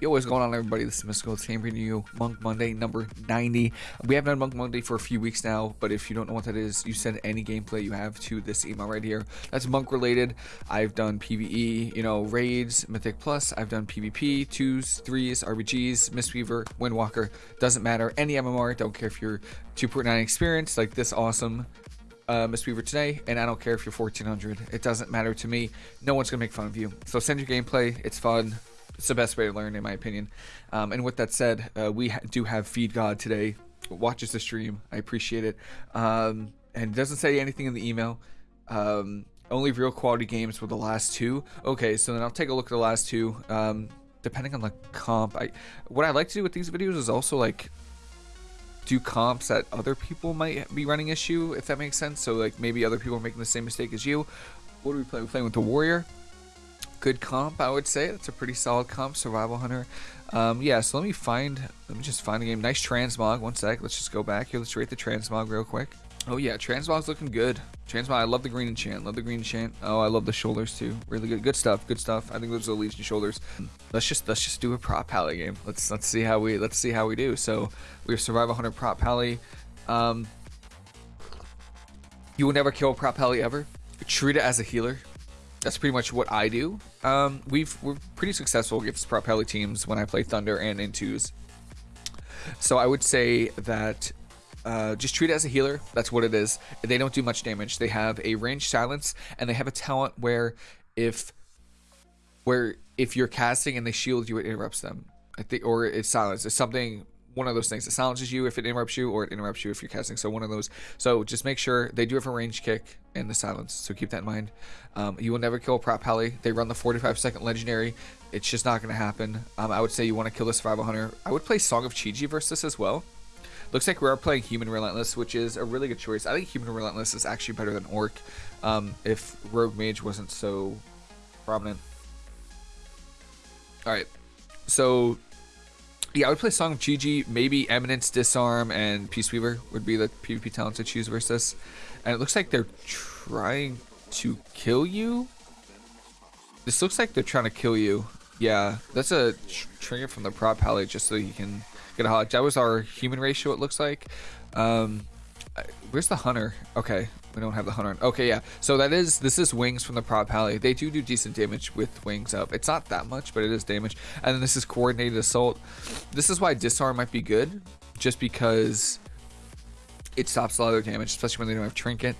Yo, what's going on, everybody? This is Mystical Team bringing you Monk Monday number 90. We haven't done Monk Monday for a few weeks now, but if you don't know what that is, you send any gameplay you have to this email right here. That's Monk related. I've done PvE, you know, raids, Mythic Plus. I've done PvP, twos, threes, RBGs, Mistweaver, Windwalker. Doesn't matter. Any MMR. Don't care if you're 2.9 experience like this awesome uh, Mistweaver today, and I don't care if you're 1400. It doesn't matter to me. No one's gonna make fun of you. So send your gameplay. It's fun it's the best way to learn, in my opinion. Um, and with that said, uh, we ha do have Feed God today. Watches the stream. I appreciate it. Um, and doesn't say anything in the email. Um, only real quality games were the last two. Okay, so then I'll take a look at the last two. Um, depending on the comp, I what I like to do with these videos is also like do comps that other people might be running issue, if that makes sense. So like maybe other people are making the same mistake as you. What are we playing? We're playing with the Warrior good comp, I would say. That's a pretty solid comp, Survival Hunter. Um, yeah, so let me find, let me just find a game. Nice transmog. One sec. Let's just go back here. Let's rate the transmog real quick. Oh yeah, transmog's looking good. Transmog, I love the green enchant. Love the green enchant. Oh, I love the shoulders too. Really good. Good stuff. Good stuff. I think those are the Legion shoulders. Let's just let's just do a prot pally game. Let's let's see how we let's see how we do. So we have Survival Hunter prot pally. Um, you will never kill prot pally ever. Treat it as a healer that's pretty much what I do. Um, we've we're pretty successful against prop heli teams when I play Thunder and in twos. So I would say that uh, just treat it as a healer. That's what it is. They don't do much damage. They have a range silence, and they have a talent where if where if you're casting and they shield you, it interrupts them. I think, or it's silence. It's something one of those things. It silences you if it interrupts you, or it interrupts you if you're casting. So one of those. So just make sure they do have a range kick and the silence. So keep that in mind. Um, you will never kill prop heli. They run the 45 second legendary. It's just not going to happen. Um, I would say you want to kill the survival hunter. I would play Song of Chi-Ji versus as well. Looks like we are playing Human Relentless, which is a really good choice. I think Human Relentless is actually better than Orc um, if Rogue Mage wasn't so prominent. Alright, so yeah, I would play Song of Chi-Ji, maybe Eminence, Disarm, and Peace Weaver would be the PvP talents to choose versus. And it looks like they're trying to kill you. This looks like they're trying to kill you. Yeah, that's a tr trigger from the prop palette just so you can get a hodge. That was our human racial, it looks like. Um, where's the hunter? Okay, we don't have the hunter. Okay, yeah. So that is this is wings from the prop pally. They do do decent damage with wings up. It's not that much, but it is damage. And then this is coordinated assault. This is why disarm might be good, just because it stops a lot of damage, especially when they don't have trinket.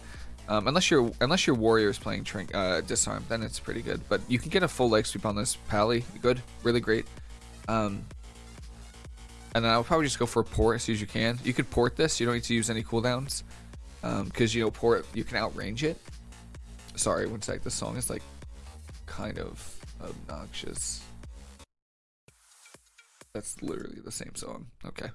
Um, unless your unless your warrior is playing trink uh, disarm, then it's pretty good. But you can get a full leg sweep on this pally. Good, really great. Um, and then I'll probably just go for a port as soon as you can. You could port this. You don't need to use any cooldowns because um, you know port you can outrange it. Sorry, one sec. The song is like kind of obnoxious. That's literally the same song. Okay.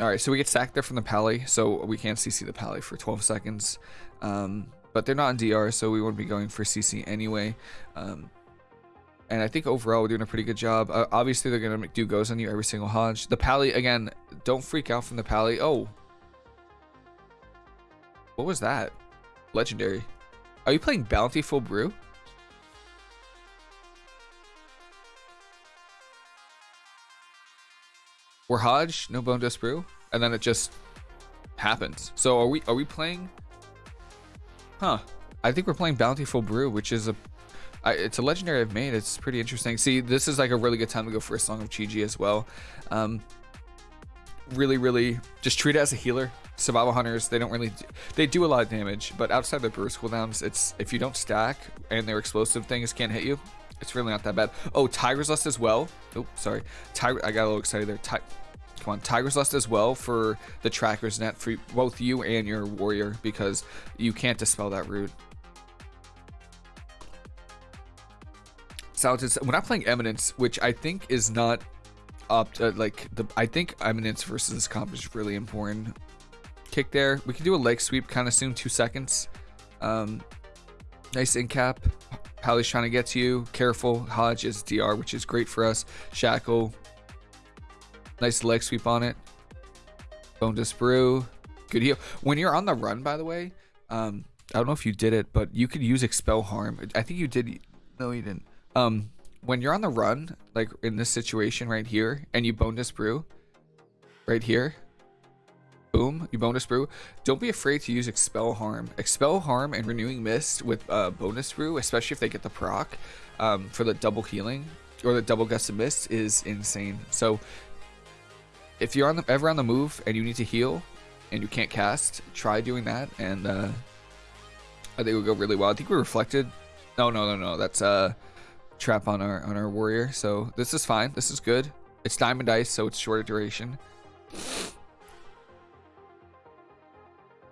Alright, so we get sacked there from the pally, so we can't CC the pally for 12 seconds. Um, but they're not in DR, so we wouldn't be going for CC anyway. Um, and I think overall we're doing a pretty good job. Uh, obviously, they're going to do goes on you every single Hodge. The pally, again, don't freak out from the pally. Oh, what was that? Legendary. Are you playing Bountiful Brew? We're Hodge, no Bone Dust Brew, and then it just happens. So are we are we playing? Huh. I think we're playing Bountiful Brew, which is a I, it's a legendary I've made. It's pretty interesting. See, this is like a really good time to go for a Song of Chi-Ji as well. Um, really, really just treat it as a healer. Survival hunters they don't really do, they do a lot of damage but outside the burst cooldowns it's if you don't stack and their explosive things can't hit you it's really not that bad. Oh tiger's lust as well. Oh sorry. Tiger i got a little excited there. Ti come on. Tiger's lust as well for the trackers net for both you and your warrior because you can't dispel that root so we're not playing eminence which i think is not up to, like the i think eminence versus comp is really important kick there. We can do a leg sweep kind of soon, two seconds. Um, nice in cap. Pally's trying to get to you. Careful. Hodge is DR, which is great for us. Shackle. Nice leg sweep on it. Bone Dust Brew. Good heal. When you're on the run, by the way, um, I don't know if you did it, but you could use Expel Harm. I think you did. No, you didn't. Um, when you're on the run, like in this situation right here, and you bonus brew, right here, boom, you bonus brew. Don't be afraid to use expel harm. Expel harm and renewing mist with uh, bonus brew, especially if they get the proc um, for the double healing or the double gust of mist, is insane. So if you're on the, ever on the move and you need to heal and you can't cast, try doing that, and uh, I think it would go really well. I think we reflected. No, no, no, no. That's uh trap on our on our warrior. So this is fine. This is good. It's diamond ice, so it's shorter duration.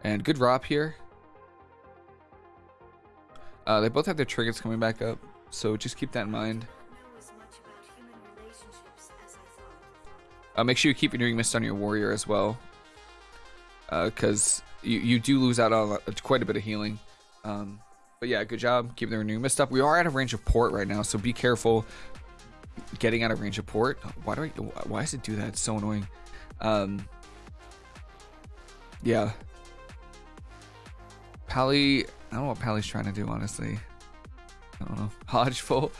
And good drop here. Uh, they both have their triggers coming back up, so just keep that in mind. Uh, make sure you keep renewing mist on your warrior as well, because uh, you you do lose out on quite a bit of healing. Um, but yeah, good job keeping the renewing mist up. We are out of range of port right now, so be careful getting out of range of port. Why do I? Why does it do that? It's so annoying. Um, yeah. Pally, I don't know what Pally's trying to do, honestly. I don't know. Hodgeful.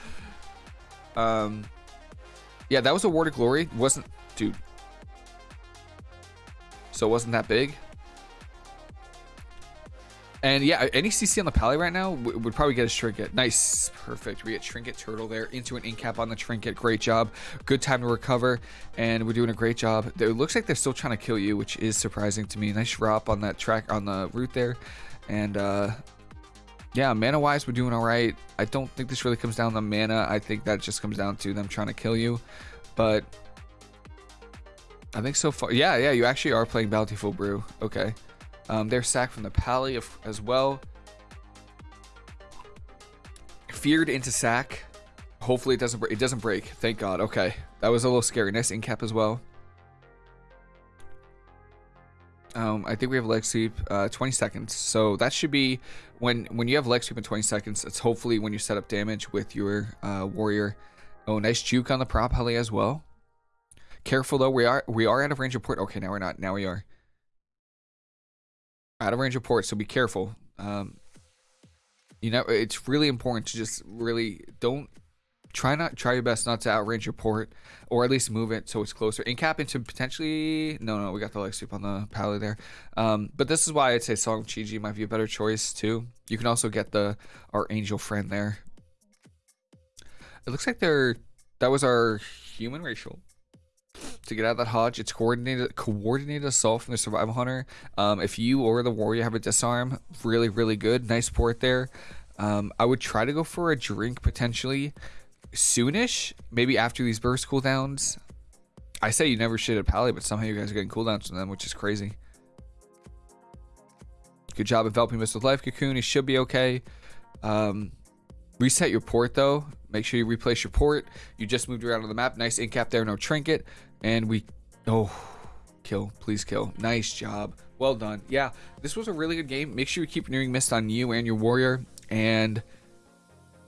Um, yeah, that was a Word of Glory. Wasn't, dude. So it wasn't that big. And yeah, any CC on the Pally right now would probably get a Trinket. Nice. Perfect. We get Trinket Turtle there into an incap on the Trinket. Great job. Good time to recover. And we're doing a great job. It looks like they're still trying to kill you, which is surprising to me. Nice drop on that track on the route there. And uh, yeah, mana-wise, we're doing all right. I don't think this really comes down to mana. I think that just comes down to them trying to kill you. But I think so far... Yeah, yeah, you actually are playing Bountiful Brew. Okay. Um, they're sacked from the Pally as well. Feared into sack. Hopefully it doesn't. It doesn't break. Thank God. Okay. That was a little scary. Nice incap as well. Um, I think we have leg sweep, uh, 20 seconds. So that should be when when you have leg sweep in 20 seconds. It's hopefully when you set up damage with your uh, warrior. Oh, nice juke on the prop heli as well. Careful though, we are we are out of range of port. Okay, now we're not. Now we are out of range of port, so be careful. Um, you know, it's really important to just really don't try not try your best not to outrange your port or at least move it so it's closer and cap into potentially no no we got the leg sweep on the pally there. Um, but this is why i'd say song Chi-Ji might be a better choice too. You can also get the our angel friend there. It looks like they're that was our human racial to get out of that hodge. It's coordinated coordinated assault from the survival hunter. Um, if you or the warrior have a disarm, really really good. Nice port there. Um, I would try to go for a drink potentially soonish, maybe after these burst cooldowns. I say you never should at Pally, but somehow you guys are getting cooldowns from them, which is crazy. Good job enveloping this with life cocoon. He should be okay. Um, reset your port though. Make sure you replace your port. You just moved around on the map. Nice incap there, no trinket. And we, oh, kill, please kill. Nice job. Well done. Yeah, this was a really good game. Make sure you keep renewing mist on you and your warrior. And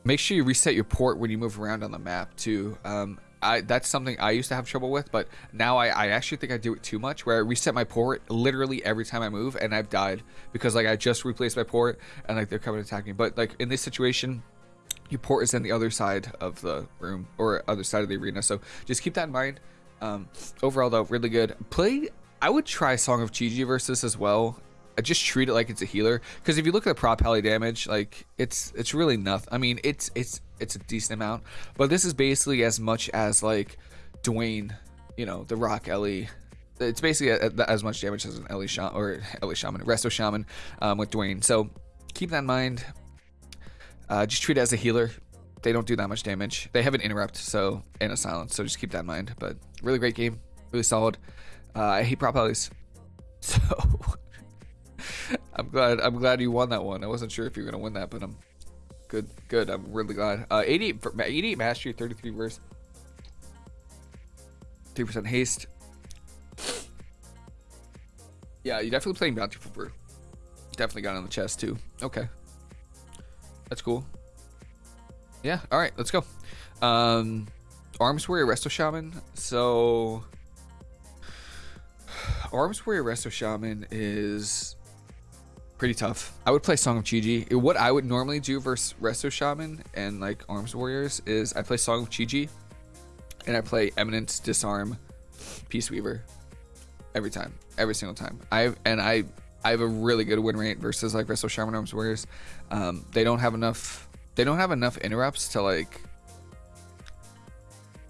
make sure you reset your port when you move around on the map too. Um, I, that's something I used to have trouble with, but now I, I actually think I do it too much where I reset my port literally every time I move and I've died because like I just replaced my port and like they're coming to attack me. But like in this situation, your port is on the other side of the room or other side of the arena. So just keep that in mind. Um, overall, though, really good. Play. I would try Song of Chi-Ji versus as well. I just treat it like it's a healer because if you look at the prop heli damage, like it's it's really nothing. I mean, it's it's it's a decent amount, but this is basically as much as like Dwayne, you know, the Rock Ellie. It's basically as much damage as an Ellie Shaman or Ellie Shaman, Resto Shaman um, with Dwayne. So keep that in mind. Uh, just treat it as a healer they don't do that much damage. They have an interrupt, so and a silence, so just keep that in mind. But really great game, really solid. Uh, I hate prop helis, so I'm glad I'm glad you won that one. I wasn't sure if you were gonna win that, but I'm good. Good. I'm really glad. Uh, 88 88 mastery, 33 verse, 3% haste. Yeah, you're definitely playing Bountiful Brew. Definitely got on the chest too. Okay. That's cool. Yeah, all right, let's go. Um, Arms Warrior Resto Shaman. So, Arms Warrior Resto Shaman is pretty tough. I would play Song of Chi-Ji. What I would normally do versus Resto Shaman and like Arms Warriors is I play Song of Chi-Ji and I play Eminence Disarm Peace Weaver every time, every single time. I and I I have a really good win rate versus like Resto Shaman Arms Warriors. Um, they don't have enough. They don't have enough interrupts to like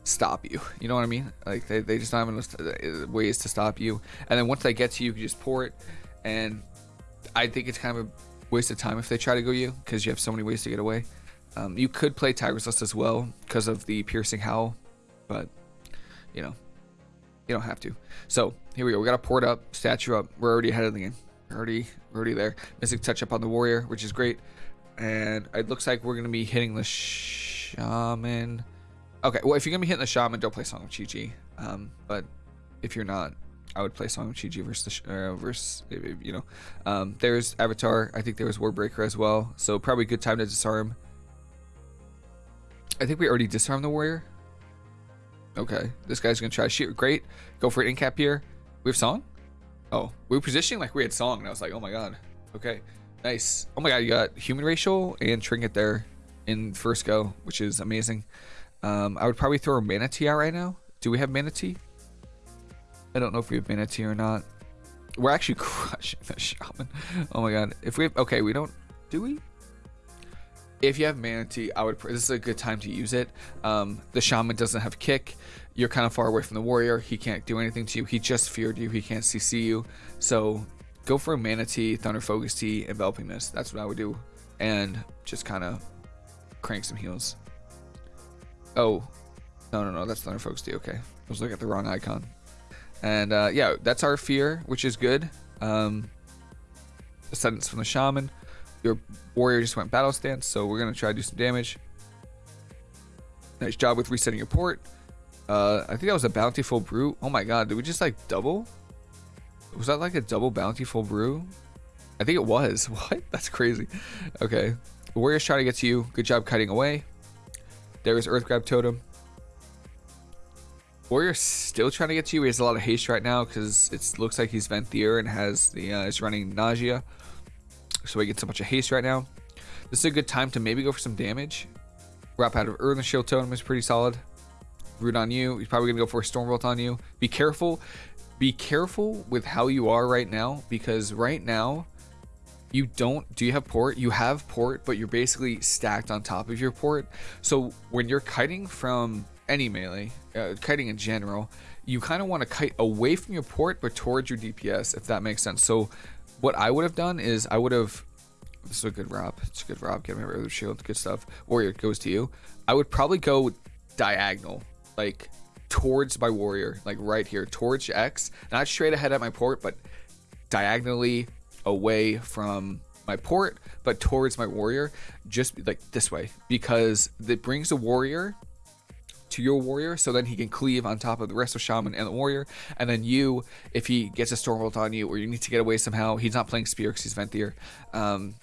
stop you. You know what I mean? Like they, they just don't have enough uh, ways to stop you. And then once they get to you, you can just pour it. And I think it's kind of a waste of time if they try to go you because you have so many ways to get away. Um, you could play Tiger's Lust as well because of the piercing howl, but you know, you don't have to. So here we go. We got a port up, statue up. We're already ahead of the game. We're already, we're already there. Mystic touch up on the warrior, which is great. And it looks like we're gonna be hitting the shaman. Okay, well if you're gonna be hitting the shaman, don't play Song of Chi-Ji. Um, but if you're not, I would play Song of Chi-Ji versus the uh, versus you know. Um, there's Avatar. I think there was Warbreaker as well. So probably good time to disarm. I think we already disarmed the warrior. Okay, this guy's gonna try to shoot. Great, go for an incap here. We have song. Oh, we were positioning like we had song, and I was like, oh my god. Okay, nice. Oh my god, you got human racial and trinket there in first go, which is amazing. Um, I would probably throw a manatee out right now. Do we have manatee? I don't know if we have manatee or not. We're actually crushing the shaman. Oh my god. If we have, okay, we don't. Do we? if you have manatee i would this is a good time to use it um, the shaman doesn't have kick you're kind of far away from the warrior he can't do anything to you he just feared you he can't cc you so go for a manatee thunder focus tea, enveloping mist that's what i would do and just kind of crank some heals oh no no no that's thunder focus tea okay i was looking at the wrong icon and uh, yeah that's our fear which is good um ascendance from the shaman your warrior just went battle stance, so we're gonna try to do some damage. Nice job with resetting your port. Uh, I think that was a bountiful brew. Oh my god, did we just like double? Was that like a double bountiful brew? I think it was. What? That's crazy. Okay. Warrior's trying to get to you. Good job cutting away. There is Earth Grab Totem. Warrior's still trying to get to you. He has a lot of haste right now because it looks like he's Venthyr and has the uh, is running Nausea so he gets a bunch of haste right now. This is a good time to maybe go for some damage. Wrap out of Earth and Shield Totem is pretty solid. Root on you. He's probably going to go for a Stormbolt on you. Be careful. Be careful with how you are right now because right now you don't do you have port you have port but you're basically stacked on top of your port so when you're kiting from any melee uh, kiting in general you kind of want to kite away from your port but towards your dps if that makes sense so what I would have done is I would have. This is a good rob. It's a good rob. Get of the shield. Good stuff. Warrior goes to you. I would probably go diagonal, like towards my warrior, like right here, towards X. Not straight ahead at my port, but diagonally away from my port, but towards my warrior, just like this way, because it brings the warrior to your warrior so then he can cleave on top of the rest of shaman and the warrior. And then you if he gets a stormbolt on you or you need to get away somehow he's not playing spear because he's venthyr um,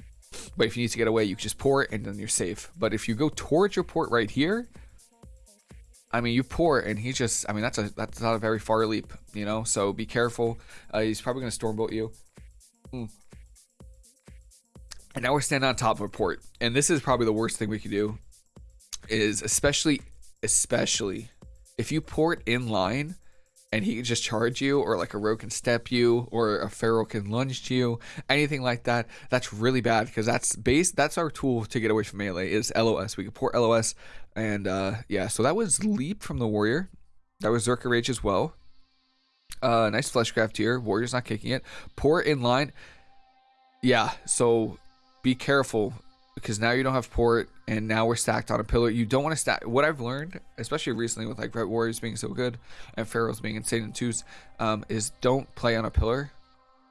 but if you need to get away you just pour it and then you're safe. But if you go towards your port right here I mean, you pour and he just, I mean, that's a, that's not a very far leap, you know? So be careful. Uh, he's probably going to stormbolt you. Mm. And now we're standing on top of a port. And this is probably the worst thing we could do is especially especially if you port in line and he can just charge you or like a rogue can step you or a feral can lunge to you anything like that that's really bad because that's base that's our tool to get away from melee is los we can port los and uh yeah so that was leap from the warrior. That was Zerker Rage as well. Uh nice fleshcraft here warrior's not kicking it. Port in line. Yeah so be careful because now you don't have port and now we're stacked on a pillar. You don't want to stack. What I've learned, especially recently with like Red Warriors being so good and Ferals being insane in twos, um, is don't play on a pillar.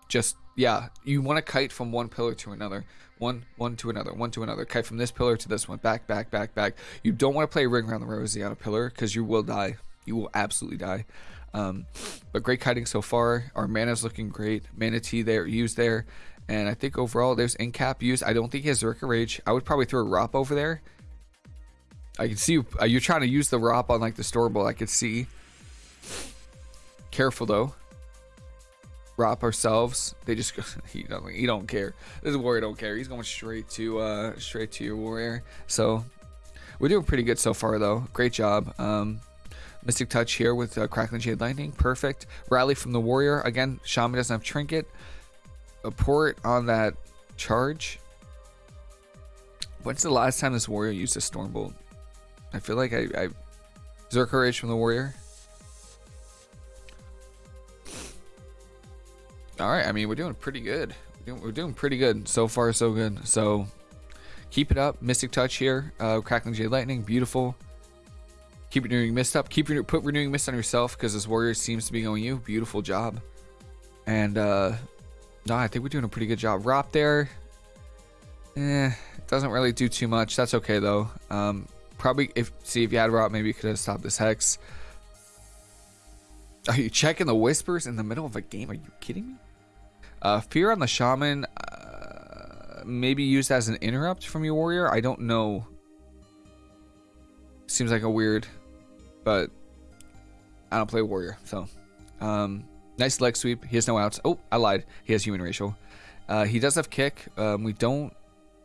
Just yeah, you want to kite from one pillar to another, one one to another, one to another. Kite from this pillar to this one, back back back back. You don't want to play ring around the rosy on a pillar because you will die. You will absolutely die. Um, but great kiting so far. Our mana's looking great. Manatee there used there. And I think overall there's Incap use. I don't think he has Zerker Rage. I would probably throw a Rop over there. I can see you, uh, you're trying to use the Rop on like the Stormbolt. I could see. Careful though. Rop ourselves. They just go, he don't he don't care. This warrior don't care. He's going straight to uh straight to your warrior. So we're doing pretty good so far though. Great job. Um Mystic Touch here with uh, Crackling Jade Lightning. Perfect. Rally from the Warrior. Again, Shaman doesn't have Trinket. A port on that charge. When's the last time this Warrior used a Stormbolt? I feel like I... I Zerker Rage from the Warrior. Alright, I mean, we're doing pretty good. We're doing, we're doing pretty good. So far, so good. So, keep it up. Mystic Touch here. Uh, Crackling Jade Lightning. Beautiful. Keep renewing mist up. Keep renew put renewing mist on yourself because this warrior seems to be going you. Beautiful job. And uh no, I think we're doing a pretty good job. Rop there. Eh, doesn't really do too much. That's okay though. Um probably if see if you had Rop, maybe you could have stopped this hex. Are you checking the whispers in the middle of a game? Are you kidding me? Uh, fear on the shaman, uh, maybe used as an interrupt from your warrior. I don't know. Seems like a weird but I don't play warrior, so um, nice leg sweep. He has no outs. Oh, I lied. He has human racial. Uh, he does have kick. Um, we don't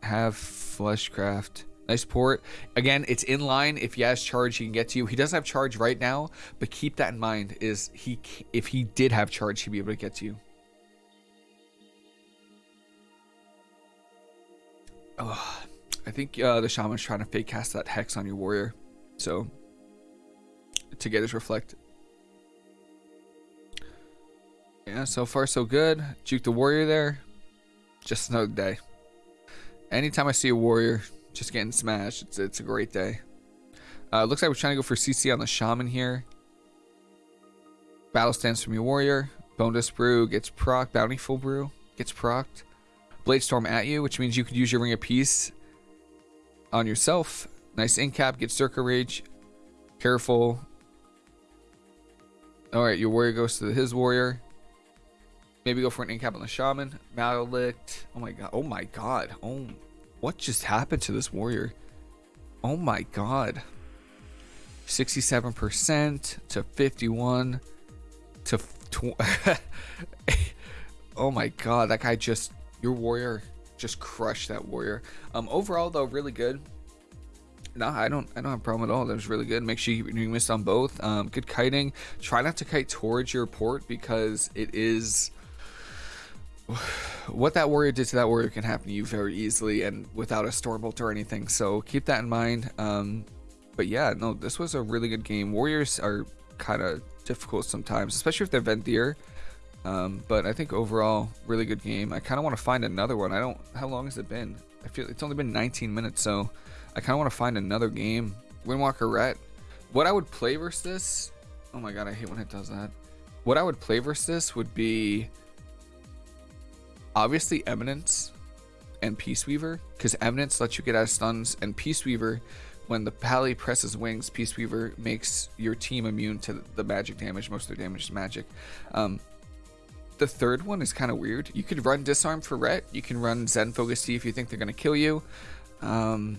have fleshcraft. Nice port. Again, it's in line. If he has charge, he can get to you. He doesn't have charge right now, but keep that in mind. Is he? If he did have charge, he'd be able to get to you. Oh, I think uh, the shaman's trying to fake cast that hex on your warrior. So to get his reflect. Yeah, so far so good. Juke the warrior there. Just another day. Anytime I see a warrior just getting smashed, it's, it's a great day. Uh, looks like we're trying to go for CC on the shaman here. Battle stance from your warrior. Bonus brew gets proc. Bountiful brew gets procced. Blade storm at you, which means you could use your ring of peace on yourself. Nice incap. Gets Zerker rage. Careful. Alright, your warrior goes to his warrior. Maybe go for an incap on the shaman. Maledict. Oh my god. Oh my god. Oh, what just happened to this warrior? Oh my god. 67% to 51 to Oh my god, that guy just your warrior just crushed that warrior. Um overall though really good. No, I don't. I don't have a problem at all. That was really good. Make sure you, you miss on both. Um, good kiting. Try not to kite towards your port because it is what that warrior did to that warrior can happen to you very easily and without a stormbolt or anything. So keep that in mind. Um, but yeah, no, this was a really good game. Warriors are kind of difficult sometimes, especially if they're Venthyr. Um, but I think overall, really good game. I kind of want to find another one. I don't. How long has it been? I feel it's only been 19 minutes, so I kind of want to find another game. Windwalker Ret. What I would play versus this. Oh my god, I hate when it does that. What I would play versus this would be obviously Eminence and Peace Weaver, because Eminence lets you get out of stuns, and Peace Weaver, when the Pally presses wings, Peace Weaver makes your team immune to the magic damage. Most of their damage is magic. Um, the third one is kind of weird. You could run Disarm for Ret. You can run Zen Focus Tea if you think they're going to kill you. Um,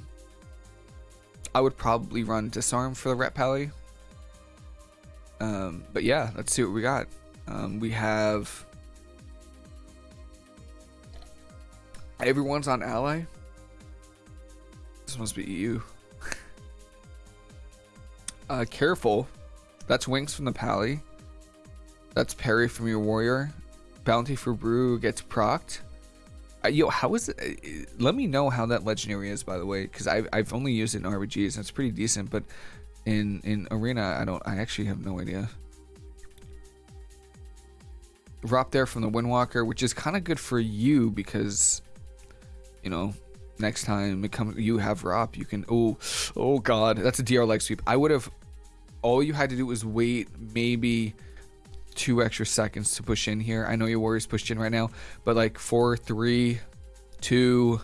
I would probably run Disarm for the Ret Pally. Um, but yeah, let's see what we got. Um, we have... Everyone's on Ally. This must be EU. uh, careful. That's Wings from the Pally. That's Parry from your Warrior. Bountiful Brew gets procced. Uh, yo, how is it? Uh, let me know how that legendary is, by the way, because I've, I've only used it in RBGs and it's pretty decent, but in in arena, I don't. I actually have no idea. Drop there from the Windwalker, which is kind of good for you because, you know, next time it comes, you have Rop, you can. Oh, oh God, that's a DR leg sweep. I would have. All you had to do was wait maybe two extra seconds to push in here. I know your warriors pushed in right now, but like four, three, two,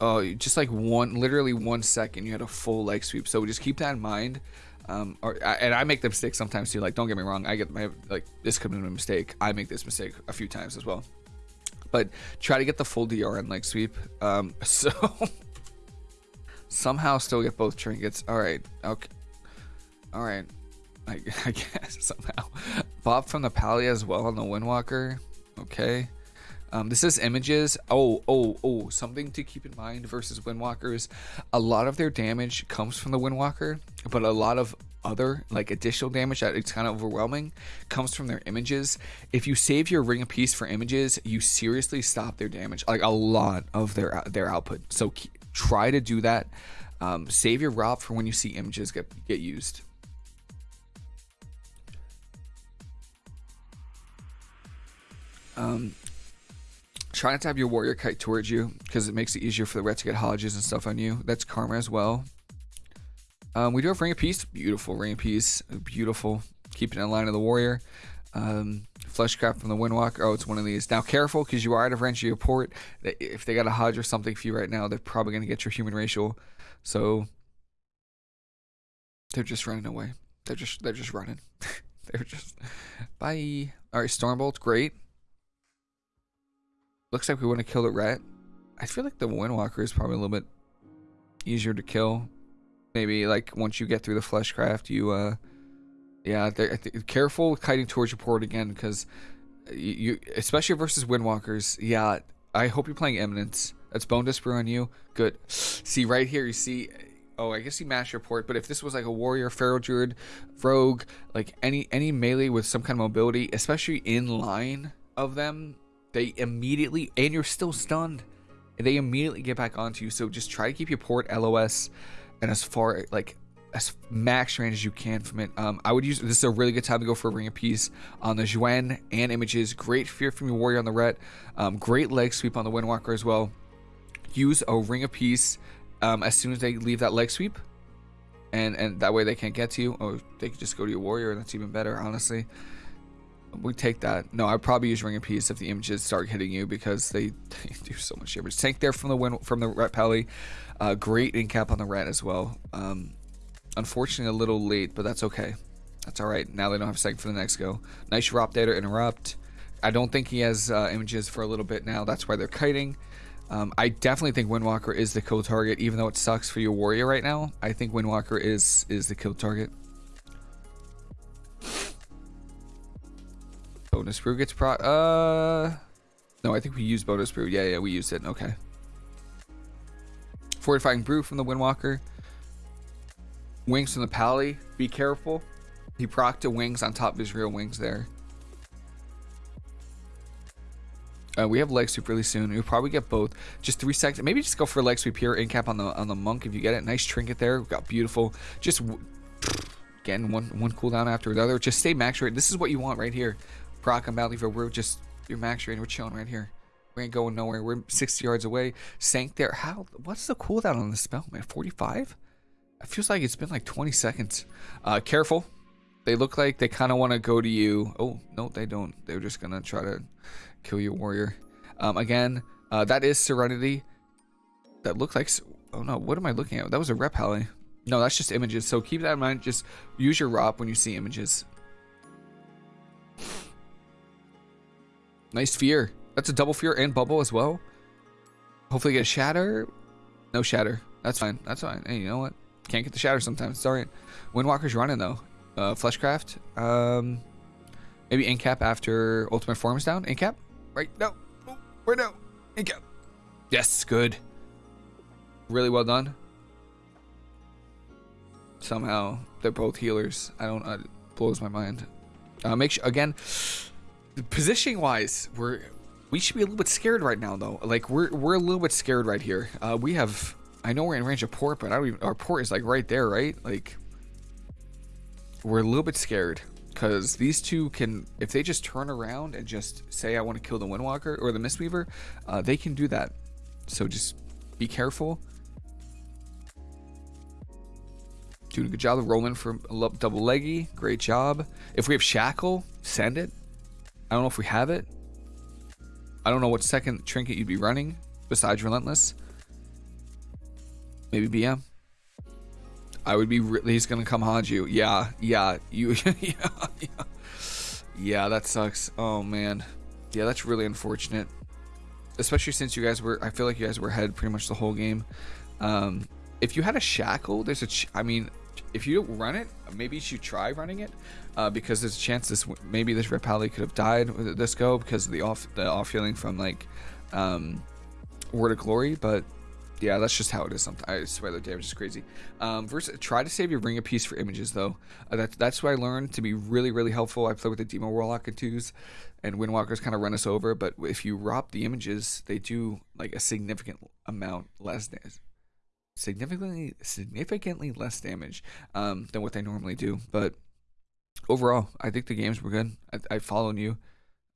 oh, just like one, literally one second, you had a full leg sweep. So just keep that in mind. Um, or, and I make the mistake sometimes too. Like, don't get me wrong, I get my like this could be a mistake. I make this mistake a few times as well. But try to get the full DR and leg sweep. Um, so somehow still get both trinkets. All right, okay, all right. I, I guess somehow. BoP from the Pally as well on the Windwalker. Okay. Um, this is images. Oh, oh, oh, something to keep in mind versus Windwalkers. A lot of their damage comes from the Windwalker, but a lot of other like additional damage that it's kind of overwhelming comes from their images. If you save your ring peace for images, you seriously stop their damage, like a lot of their their output. So try to do that. Um, save your ROP for when you see images get get used. Um, try not to have your warrior kite towards you because it makes it easier for the ret to get hodges and stuff on you. That's karma as well. Um, we do have ring of peace. Beautiful ring of peace. Beautiful. Keeping in line of the warrior. Um, fleshcraft from the windwalker. Oh, it's one of these. Now careful because you are out of range of your port. If they got a hodge or something for you right now, they're probably going to get your human racial. So they're just running away. They're just they're just running. they're just bye. All right, Stormbolt, great. Looks like we want to kill the rat. I feel like the Windwalker is probably a little bit easier to kill. Maybe like once you get through the fleshcraft, you uh, yeah, careful kiting towards your port again because you, you, especially versus Windwalkers. Yeah, I hope you're playing Eminence. That's Bone Disper on you. Good. See right here, you see. Oh, I guess you mash your port, but if this was like a warrior, feral druid, rogue, like any any melee with some kind of mobility, especially in line of them, they immediately, and you're still stunned, they immediately get back onto you. So just try to keep your port LOS and as far like as max range as you can from it. Um, I would use this is a really good time to go for a ring of peace on the Xuen and images. Great fear from your warrior on the ret. Um, great leg sweep on the Windwalker as well. Use a ring of peace um, as soon as they leave that leg sweep, and and that way they can't get to you. Or they could just go to your warrior, and that's even better, honestly we take that. No, I'd probably use Ring of Peace if the images start hitting you because they, they do so much damage. Tank there from the win from the Ret Pally. Uh, great in cap on the rat as well. Um, unfortunately, a little late, but that's okay. That's all right. Now they don't have second for the next go. Nice drop there to interrupt. I don't think he has uh, images for a little bit now. That's why they're kiting. Um, I definitely think Windwalker is the kill target, even though it sucks for your warrior right now. I think Windwalker is is the kill target. Bonus brew gets pro. Uh, no, I think we used bonus brew. Yeah, yeah, we used it. Okay. Fortifying brew from the Windwalker. Wings from the Pally. Be careful. He procced to wings on top of his real wings there. Uh, we have leg sweep really soon. We'll probably get both. Just three seconds. Maybe just go for leg sweep here. In cap on the on the monk if you get it. Nice trinket there. We've got beautiful. Just again one one cooldown after the other. Just stay max rate. This is what you want right here. Brock and Battlefield, we're just your max range. We're chilling right here. We ain't going nowhere. We're 60 yards away. Sanc there. How? What's the cooldown on the spell, man? 45? It feels like it's been like 20 seconds. Uh, careful. They look like they kind of want to go to you. Oh, no, they don't. They're just going to try to kill your warrior. Um, again, uh, that is Serenity. That looked like... Oh, no. What am I looking at? That was a rep Pally. No, that's just images. So keep that in mind. Just use your ROP when you see images. Nice fear. That's a double fear and bubble as well. Hopefully get a shatter. No shatter. That's fine. That's fine. Hey, you know what? Can't get the shatter sometimes. Alright. Windwalker's running though. Uh, Fleshcraft. Um, maybe Incap after Ultimate Form is down. Incap? Right? No. Oh, right now. Incap. Yes, good. Really well done. Somehow they're both healers. I don't. Uh, blows my mind. Uh, make sure again positioning wise, we're we should be a little bit scared right now though. Like we're we're a little bit scared right here. Uh, we have I know we're in range of port, but I don't even our port is like right there, right? Like we're a little bit scared because these two can if they just turn around and just say I want to kill the Windwalker or the Mistweaver, uh, they can do that. So just be careful. Doing a good job of rolling for double leggy. Great job. If we have Shackle, send it. I don't know if we have it. I don't know what second trinket you'd be running besides Relentless. Maybe BM. I would be. he's gonna come haunt you. Yeah, yeah, you. yeah, yeah. Yeah, that sucks. Oh man. Yeah, that's really unfortunate. Especially since you guys were. I feel like you guys were ahead pretty much the whole game. Um, if you had a shackle, there's a. I mean, if you run it, maybe you should try running it, uh, because there's a chance this maybe this Red could have died with this go because of the off the off healing from like um, Word of Glory, but yeah, that's just how it is. Sometimes I swear the damage is crazy. Um, versus, try to save your ring of peace for images though. Uh, that's that's what I learned to be really really helpful. I play with the Demo Warlock and twos, and Windwalkers kind of run us over. But if you ROP the images, they do like a significant amount less damage, significantly significantly less damage um, than what they normally do. But overall, I think the games were good. I, I followed you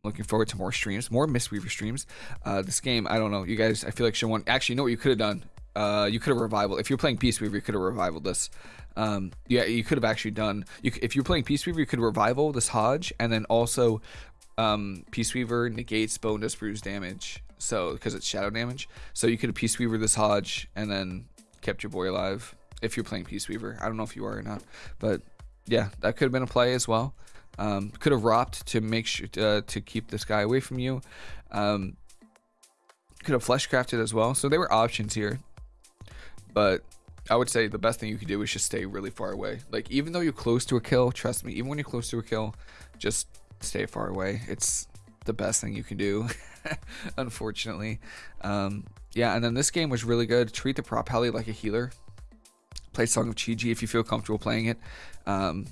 looking forward to more streams, more Mistweaver streams. Uh, this game, I don't know, you guys, I feel like should want. Actually, you know what you could have done? Uh, you could have revival. If you're playing Peace Weaver, you could have revival this. Um, yeah, you could have actually done. You, if you're playing Peace Weaver, you could revival this Hodge, and then also um, Peace Weaver negates bonus bruise damage. So because it's shadow damage, so you could have Peace Weaver this Hodge, and then kept your boy alive. If you're playing Peace Weaver, I don't know if you are or not, but yeah, that could have been a play as well. Um, could have robbed to make sure uh, to keep this guy away from you. Um, could have flesh crafted as well. So there were options here, but I would say the best thing you could do is just stay really far away. Like even though you're close to a kill, trust me, even when you're close to a kill, just stay far away. It's the best thing you can do, unfortunately. Um, yeah, and then this game was really good. Treat the prop heli like a healer. Play Song of Chi-Ji if you feel comfortable playing it. Um,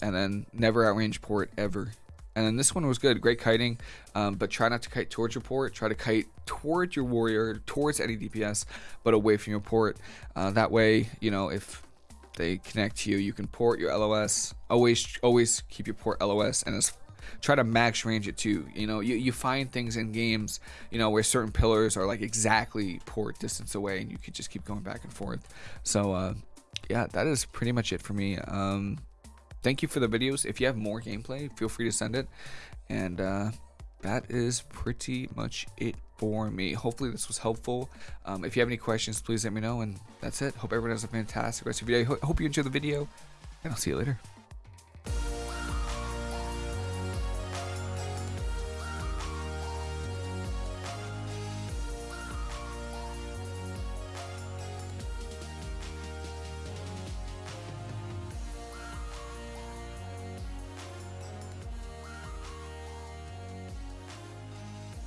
and then never outrange port ever. And then this one was good, great kiting, um, but try not to kite towards your port. Try to kite towards your warrior, towards any DPS, but away from your port. Uh, that way, you know, if they connect to you, you can port your LOS. Always, always keep your port LOS, and as try to max range it too. You know, you, you find things in games, you know, where certain pillars are like exactly port distance away, and you could just keep going back and forth. So, uh, yeah, that is pretty much it for me. Um, thank you for the videos. If you have more gameplay, feel free to send it. And uh, that is pretty much it for me. Hopefully this was helpful. Um, if you have any questions, please let me know. And that's it. Hope everyone has a fantastic rest of your day. Hope you enjoy the video, and I'll see you later.